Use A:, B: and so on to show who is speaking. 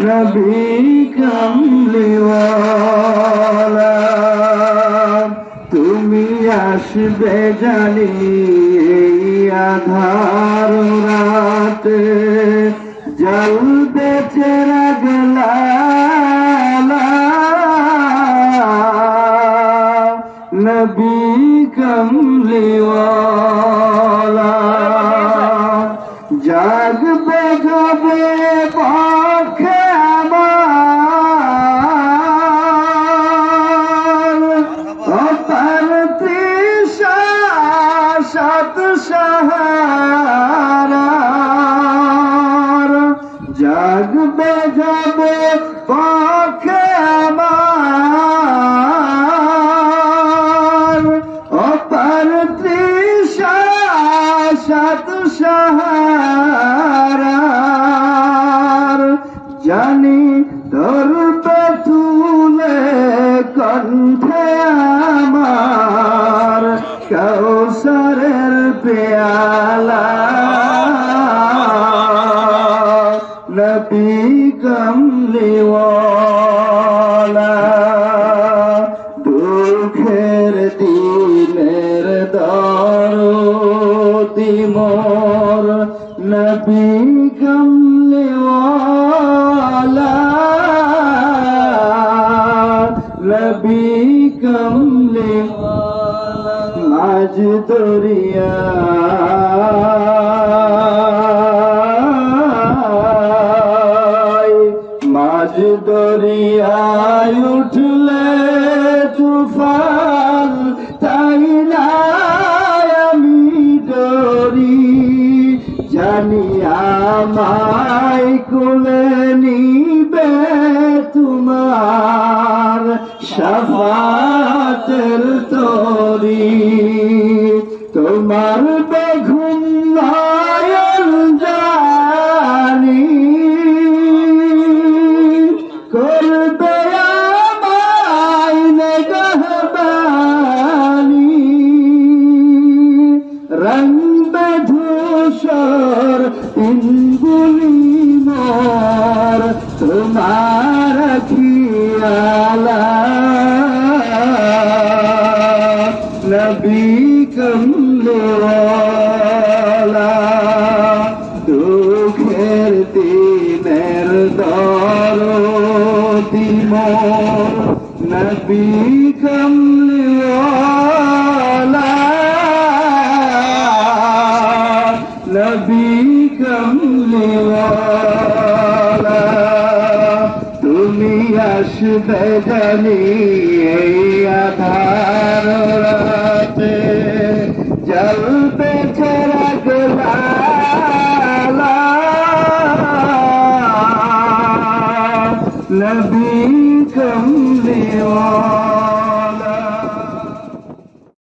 A: নবী কমলিওয়ালা তুমি আসবে জানি আধার রাতে। জলবে চেরা গলা নবী কমলিওয়ালা। সত সাহারার জাগবে যাবে পক্ষে পেয়ালা নবী কমলিওয়ালা দুঃখের দিনের দরদি মোর। নবী কমলিওয়ালা নবী কমলিওয়ালা মাঝ দরিয়া মাঝ দরিয়ায় উঠলে তুফান তাই আমি ডরি জানি আমায় কুলে নিবে তোমার সাফাতের তরি তোমার বেঘুম জানি। করবে ইঙ্গুলি মোর তোমার খিয়ালা দিমোর নবী কমলোলা নবী কমলিওয়ালা তুমি আসবে জানি এই আধার রাতে। জলবে نبی کم دیوان